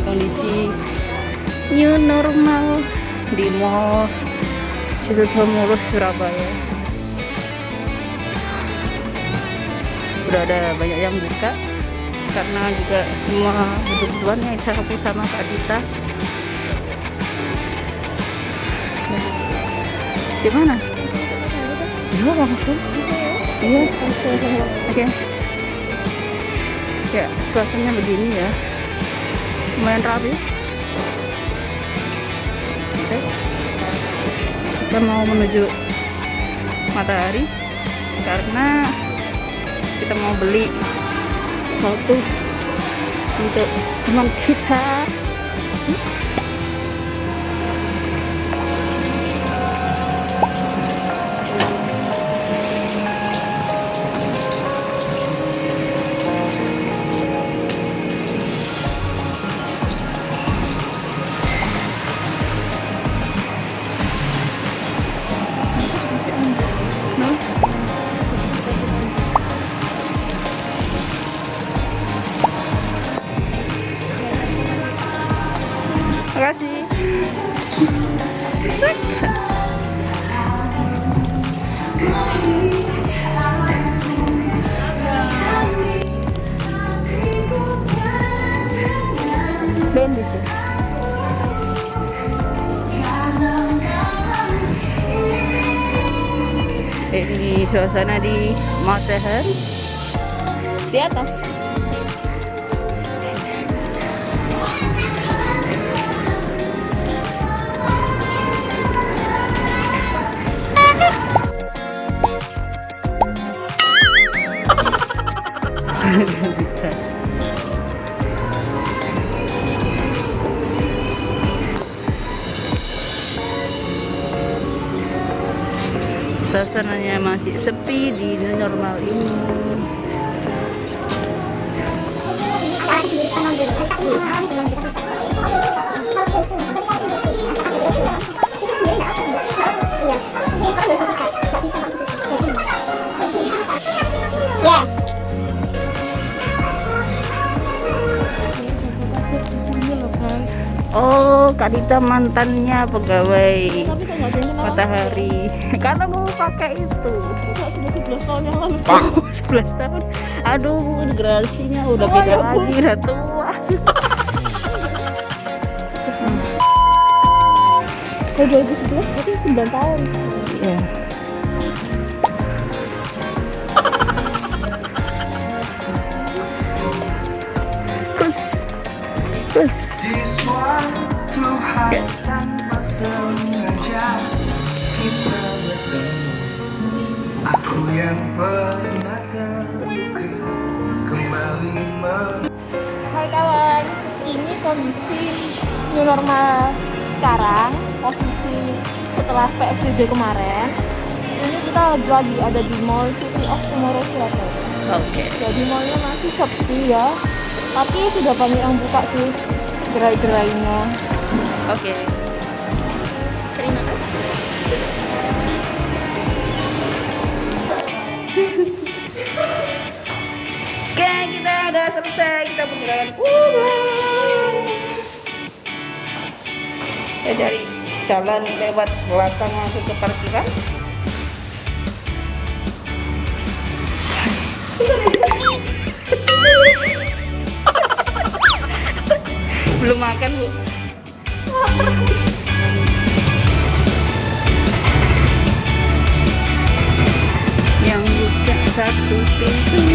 kondisi new normal di mall Mulus Surabaya. Udah ada banyak yang buka karena juga semua kebutuhan yang saya lakukan sama Kak Dita. Gimana? iya langsung? Iya. Oke. Ya suasananya begini ya lumayan rapi. Oke. Kita mau menuju matahari. Karena kita mau beli sesuatu untuk teman kita Makasih. Bandit. Ini suasana di matahari di atas. Suasananya masih sepi di new normal ini. Kak Dita mantannya pegawai matahari. Karena mau pakai itu. Sudah 11 tahun yang lalu. 11 tahun. Aduh, generasinya udah Oh, beda ya lagi, udah tua. Kalau 2011 berarti 9 tahun. Ya. Terus, hari tanpa sengaja kita bertemu Aku yang pernah terluka kembali men Hai kawan, ini kondisi new normal sekarang, posisi setelah PSBB kemarin. Ini kita lagi, ada di Mall City of Tomorrow Surabaya. Oke. Jadi mallnya masih sepi ya, tapi sudah banyak yang buka sih gerai-gerainya. Oke. Terima kasih. Oke, kita udah selesai. Kita perjalanan pulang. Kita cari jalan lewat belakang masuk ke parkiran. Belum makan, Bu. Yang buka satu pintu